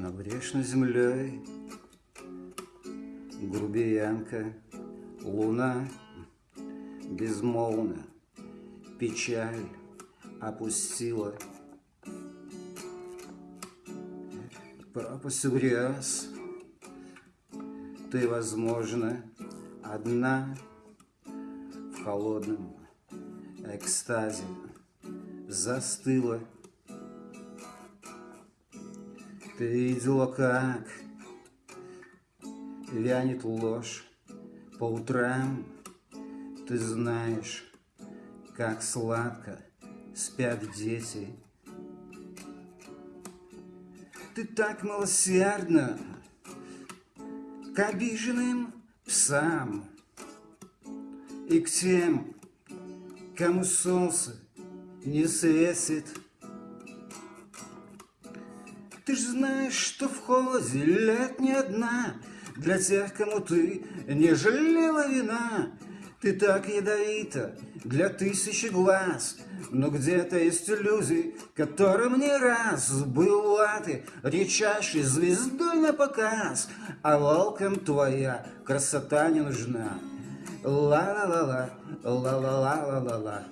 Над грешной землей грубиянка, луна безмолвно печаль опустила. Пропасть гряз, ты, возможно, одна в холодном экстазе застыла. Ты видела, как вянет ложь по утрам. Ты знаешь, как сладко спят дети. Ты так милосердна к обиженным псам и к тем, кому солнце не светит. Ты ж знаешь, что в холоде лет не одна Для тех, кому ты не жалела вина. Ты так ядовита для тысячи глаз, Но где-то есть люди, которым не раз Была ты редчайшей звездой на показ, А волкам твоя красота не нужна. Ла-ла-ла-ла, ла-ла-ла-ла-ла-ла.